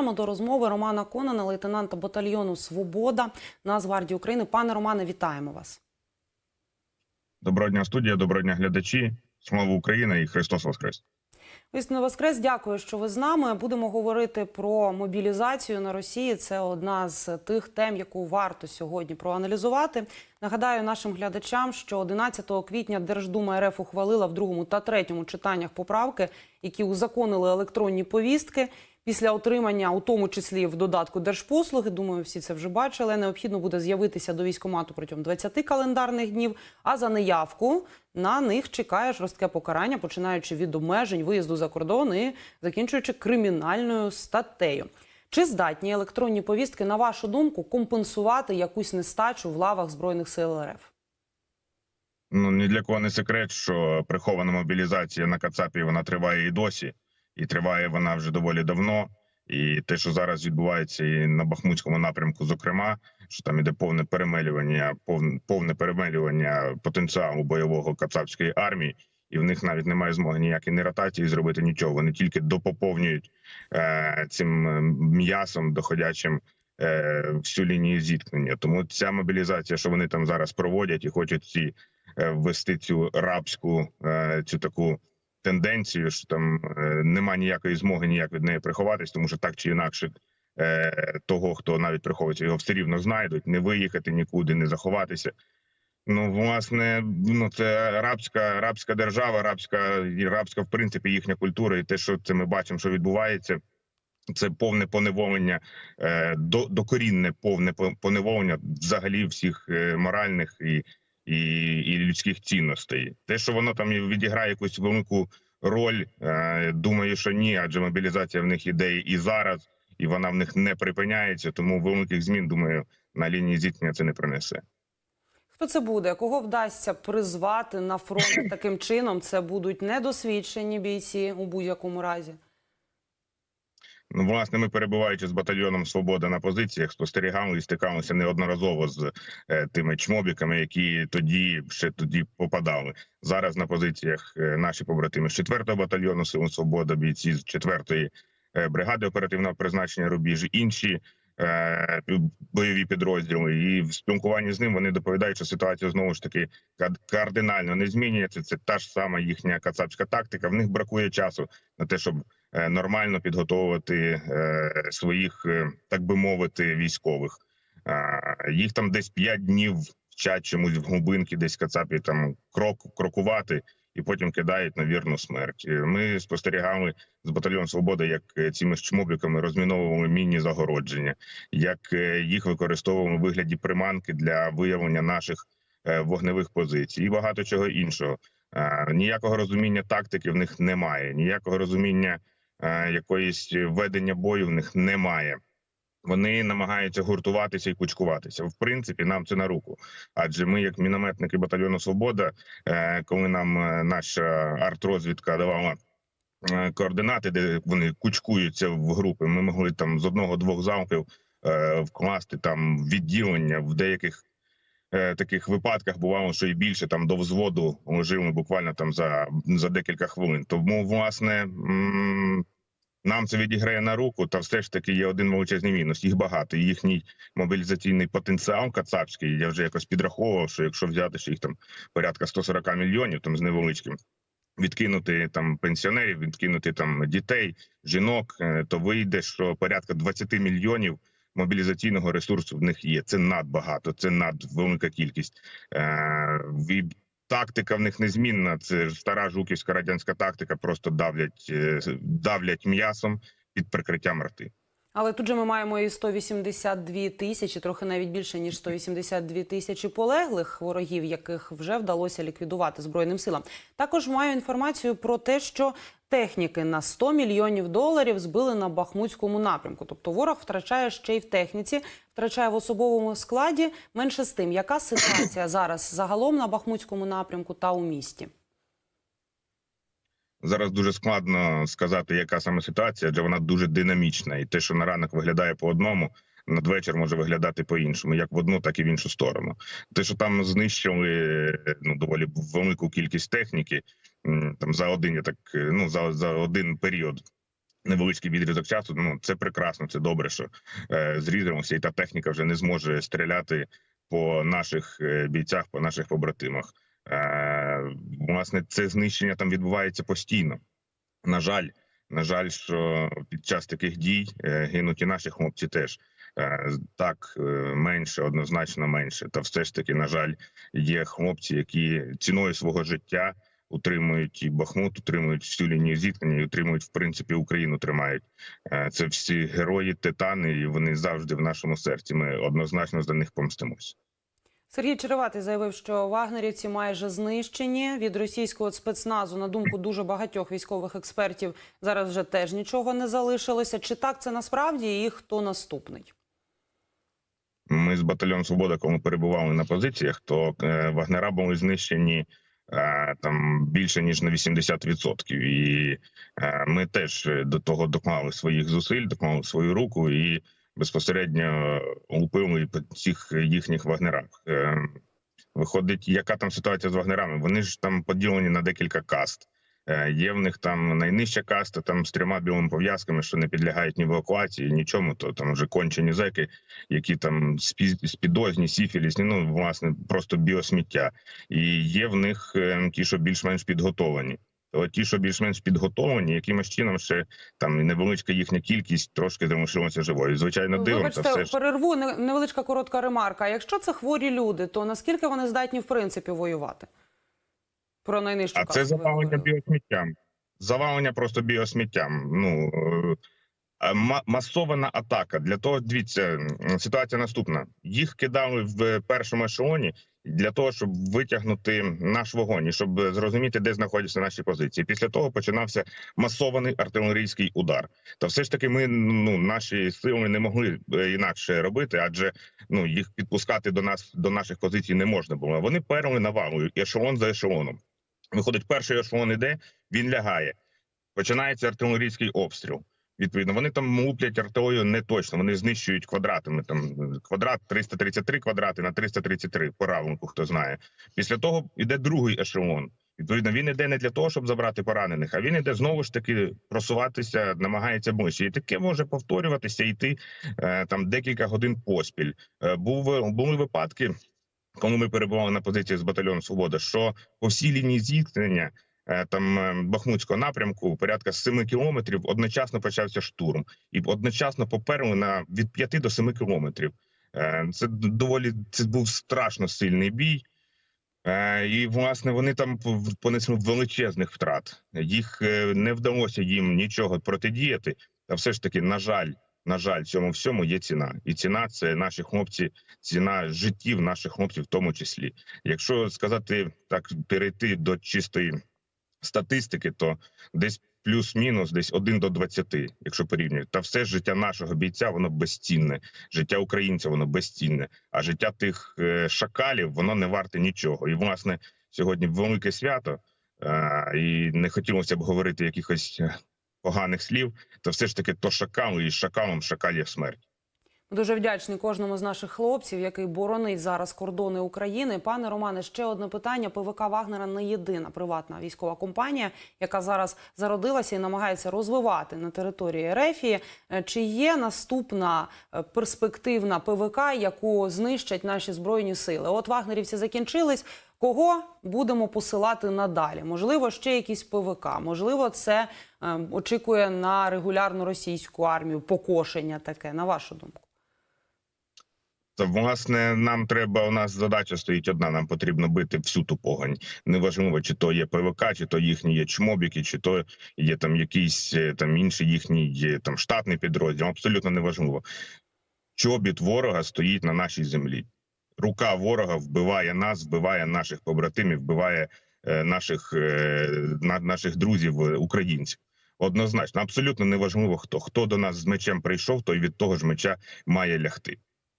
До розмови Романа Конана, лейтенанта батальйону Свобода Нацгвардії України. Пане Романе, вітаємо вас. Доброго дня, студія, доброго дня, глядачі. Слава Україна і Христос Воскрес! Вісну Воскрес, дякую, що ви з нами. Будемо говорити про мобілізацію на Росії. Це одна з тих тем, яку варто сьогодні проаналізувати. Нагадаю нашим глядачам, що 11 квітня Держдума РФ ухвалила в другому та третьому читаннях поправки, які узаконили електронні повістки. Після отримання, у тому числі в додатку держпослуги, думаю, всі це вже бачили. Необхідно буде з'явитися до військкомату протягом 20 календарних днів. А за неявку на них чекає жорстке покарання, починаючи від обмежень виїзду за кордон і закінчуючи кримінальною статтею. Чи здатні електронні повістки, на вашу думку, компенсувати якусь нестачу в лавах збройних сил РФ? Ну ні для кого не секрет, що прихована мобілізація на Кацапі вона триває і досі, і триває вона вже доволі давно. І те, що зараз відбувається і на Бахмутському напрямку, зокрема, що там іде повне перемелювання, повне повне перемелювання потенціалу бойового кацапської армії, і в них навіть немає змоги ніякої не ротації зробити нічого. Вони тільки допоповнюють е, цим е, м'ясом, доходячим е, всю лінію зіткнення. Тому ця мобілізація, що вони там зараз проводять і хочуть ці е, ввести цю рабську е, цю таку тенденцію, що там е, нема ніякої змоги ніяк від неї приховатись, тому що так чи інакше. е, Того, хто навіть приховується, його все рівно знайдуть, не виїхати нікуди, не заховатися. Ну, власне, ну це рабська рабська держава, рабська і рабська, в принципі, їхня культура, і те, що це ми бачимо, що відбувається, це повне поневолення, е, до, докорінне повне поневолення взагалі всіх моральних і, і, і людських цінностей. Те, що воно там відіграє якусь велику роль, е, думаю, що ні, адже мобілізація в них іде і зараз, і вона в них не припиняється. Тому великих змін, думаю, на лінії зіткнення це не принесе. Хто це буде? Кого вдасться призвати на фронт таким чином? Це будуть недосвідчені бійці у будь-якому разі. Ну, власне, ми перебуваючи з батальйоном Свобода на позиціях, спостерігали і стикалися неодноразово з е, тими чмобіками, які тоді ще тоді попадали. Зараз на позиціях е, наші побратими з 4-го батальйону Сил Свобода, бійці з 4-ї е, бригади оперативного призначення рубіж, інші е, бойові підрозділи. І в спілкуванні з ним вони доповідають, що ситуація знову ж таки кардинально не змінюється. Це та ж сама їхня кацапська тактика. В них бракує часу на те, щоб нормально підготовувати е, своїх, е, так би мовити, військових. Е, Їх там десь 5 днів вчать чомусь в глибинки, десь кацапі там крок крокувати, і потім кидають на вірну смерть. Е, Ми спостерігали з батальйоном Свобода, як е, цими чмобіками розміновували мінні загородження, як е, їх використовували у вигляді приманки для виявлення наших е, вогневих позицій і багато чого іншого. Е, Ніякого розуміння тактики в них немає, ніякого розуміння е, якоїсь ведення бою в них немає. Вони намагаються гуртуватися і кучкуватися. В принципі, нам це на руку. Адже ми, як мінометники батальйону Свобода, е, коли нам е, наша артрозвідка давала е, координати, де вони кучкуються в групи, ми могли там з одного-двох залпів е, вкласти там відділення в деяких. Е, Таких випадках бувало, що і більше там до взводу лежили буквально там за, за декілька хвилин. Тому, власне, нам це відіграє на руку, та все ж таки є один величезний мінус. Їх багато. Їхній мобілізаційний потенціал кацапський. Я вже якось підраховував, що якщо взяти що їх там порядка 140 мільйонів, там з невеличким. Відкинути там пенсіонерів, відкинути там дітей, жінок, е, то вийде, що порядка 20 мільйонів мобілізаційного ресурсу в них є. Це надбагато, це надвелика кількість. Е, тактика в них незмінна. Це стара жуківська радянська тактика. Просто давлять, е, давлять м'ясом під прикриттям рти. Але тут же ми маємо і 182 тисячі, трохи навіть більше ніж 182 тисячі полеглих ворогів, яких вже вдалося ліквідувати збройним силам. Також маю інформацію про те, що техніки на 100 мільйонів доларів збили на бахмутському напрямку. Тобто ворог втрачає ще й в техніці, втрачає в особовому складі. Менше з тим, яка ситуація зараз загалом на бахмутському напрямку та у місті? Зараз дуже складно сказати, яка саме ситуація, адже вона дуже динамічна, і те, що на ранок виглядає по одному, надвечір може виглядати по іншому, як в одну, так і в іншу сторону. Те, що там знищили ну доволі велику кількість техніки, там за один я так е, ну за, за один період невеличкий відрізок часу. Ну це прекрасно, це добре, що е, зрізаємося, і та техніка вже не зможе стріляти по наших е, бійцях, по наших побратимах. Е, власне, це знищення там відбувається постійно. На жаль, на жаль, що під час таких дій е, гинуть і наші хлопці теж. Е, Так, менше, однозначно менше. Та все ж таки, на жаль, є хлопці, які ціною свого життя утримують і Бахмут, утримують всю лінію зіткнення, і утримують в принципі Україну. Тримають це всі герої, титани, і вони завжди в нашому серці. Ми однозначно за них помстимось. Сергій Череватий заявив, що вагнерівці майже знищені від російського спецназу. На думку дуже багатьох військових експертів, зараз вже теж нічого не залишилося. Чи так це насправді і хто наступний? Ми з батальйоном Свобода, коли перебували на позиціях, то е, вагнера були знищені е, там більше ніж на 80%. І е, ми теж до того доклали своїх зусиль, доклали свою руку і безпосередньо лупили по цих їхніх вагнерах. Е, виходить, яка там ситуація з вагнерами? Вони ж там поділені на декілька каст. Е, Є в них там найнижча каста, там з трьома білими пов'язками, що не підлягають ні евакуації, нічому. То там вже кончені зеки, які там спі- спідозні, сіфілісні, ну власне просто біосміття. І є в них е, ті, що більш-менш підготовлені. Ті, що більш-менш підготовлені, якимось чином ще там невеличка їхня кількість трошки залишилася живою. Звичайно, дивом Вибачте, все перерву невеличка коротка ремарка. Якщо це хворі люди, то наскільки вони здатні в принципі воювати? Про найнижчу А це завалення біосміттям. Завалення просто біосміттям. Ну е, масована атака. Для того дивіться, ситуація наступна: їх кидали в першому ешелоні для того, щоб витягнути наш вогонь, і щоб зрозуміти, де знаходяться наші позиції. Після того починався масований артилерійський удар. Та все ж таки, ми ну наші сили не могли е, інакше робити, адже ну їх підпускати до нас до наших позицій не можна було. Вони перли навалою ешелон за ешелоном. Виходить, перший ешелон іде, він лягає. Починається артилерійський обстріл. Відповідно, вони там луплять артилерію не точно. Вони знищують квадратами. Там квадрат 333 квадрати на 333 по равлику, хто знає. Після того йде другий ешелон. Відповідно, він іде не для того, щоб забрати поранених, а він іде знову ж таки просуватися, намагається ближче. І таке може повторюватися, йти е, там декілька годин поспіль. Е, був були випадки, коли ми перебували на позиції з батальйону Свобода, що по всій лінії зіткнення там е, Бахмутського напрямку порядка 7 кілометрів одночасно почався штурм, і одночасно поперли на від 5 до 7 кілометрів. Е, Це доволі це був страшно сильний бій. Е, І власне вони там понесли величезних втрат. Їх е, не вдалося їм нічого протидіяти. Та все ж таки, на жаль, на жаль, цьому всьому є ціна, і ціна це наші хлопці, ціна життів наших хлопців, в тому числі. Якщо сказати так, перейти до чистої статистики, то десь плюс-мінус, десь 1 до 20, якщо порівнювати. Та все життя нашого бійця воно безцінне, життя українця воно безцінне, а життя тих е, шакалів воно не варте нічого. І власне сьогодні велике свято, е, і не хотілося б говорити якихось е, поганих слів. Та все ж таки, то шакал і шакалом шакалів смерть. Дуже вдячні кожному з наших хлопців, який боронить зараз кордони України. Пане Романе, ще одне питання. ПВК Вагнера не єдина приватна військова компанія, яка зараз зародилася і намагається розвивати на території Ерефії. Чи є наступна е, перспективна ПВК, яку знищать наші збройні сили? От вагнерівці закінчились. Кого будемо посилати надалі? Можливо, ще якісь ПВК. Можливо, це е, очікує на регулярну російську армію покошення таке. На вашу думку? Та власне нам треба. У нас задача стоїть одна. Нам потрібно бити всю ту погань. Неважливо, чи то є ПВК, чи то їхні є чмобіки, чи то є там якийсь е, там інший їхній там штатний підрозділ. Абсолютно неважливо. Чобіт ворога стоїть на нашій землі. Рука ворога вбиває нас, вбиває наших побратимів, вбиває е, наших, е, наших друзів, е, українців. Однозначно, абсолютно неважливо хто. Хто до нас з мечем прийшов, той від того ж меча має лягти.